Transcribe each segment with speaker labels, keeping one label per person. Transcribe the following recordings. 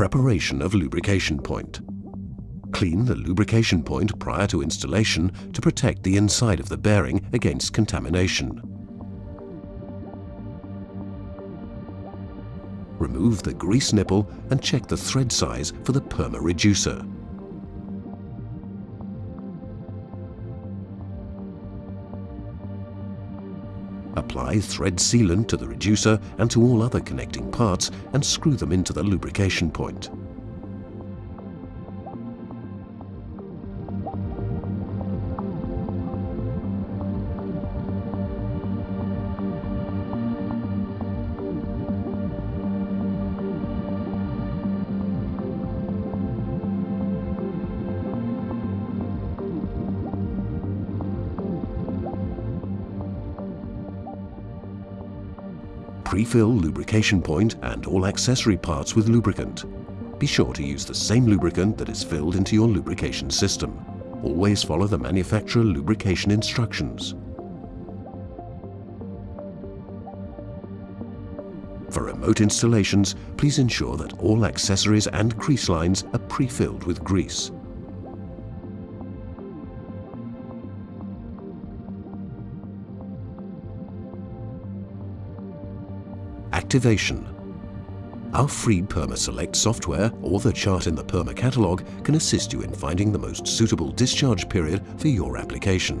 Speaker 1: Preparation of lubrication point. Clean the lubrication point prior to installation to protect the inside of the bearing against contamination. Remove the grease nipple and check the thread size for the PERMA reducer. Apply thread sealant to the reducer and to all other connecting parts and screw them into the lubrication point. Pre-fill lubrication point and all accessory parts with lubricant. Be sure to use the same lubricant that is filled into your lubrication system. Always follow the manufacturer lubrication instructions. For remote installations, please ensure that all accessories and grease lines are pre-filled with grease. Activation. Our free PermaSelect software or the chart in the Perma catalog can assist you in finding the most suitable discharge period for your application.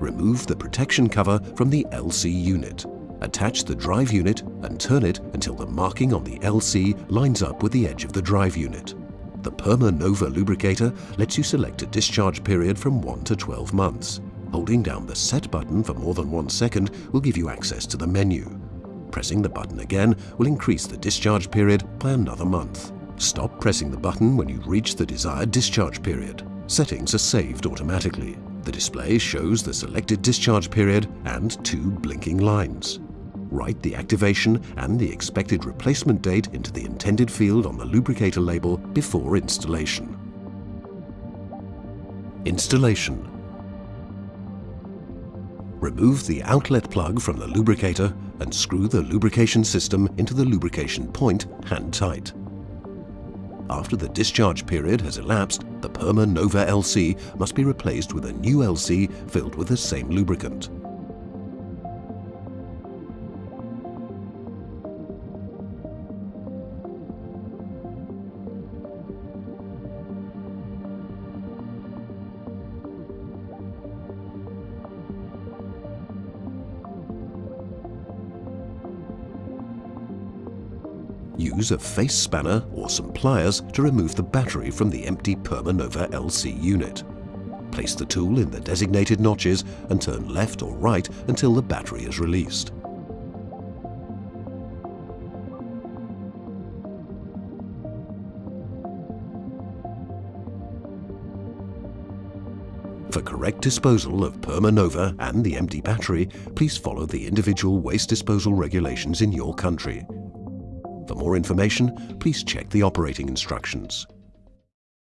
Speaker 1: Remove the protection cover from the LC unit. Attach the drive unit and turn it until the marking on the LC lines up with the edge of the drive unit. The Perma Nova lubricator lets you select a discharge period from 1 to 12 months. Holding down the Set button for more than one second will give you access to the menu. Pressing the button again will increase the discharge period by another month. Stop pressing the button when you reach the desired discharge period. Settings are saved automatically. The display shows the selected discharge period and two blinking lines. Write the activation and the expected replacement date into the intended field on the lubricator label before installation. Installation Remove the outlet plug from the lubricator and screw the lubrication system into the lubrication point hand tight. After the discharge period has elapsed, the Perma Nova LC must be replaced with a new LC filled with the same lubricant. Use a face spanner or some pliers to remove the battery from the empty Perma Nova LC unit. Place the tool in the designated notches and turn left or right until the battery is released. For correct disposal of Perma Nova and the empty battery, please follow the individual waste disposal regulations in your country. For more information, please check the operating instructions.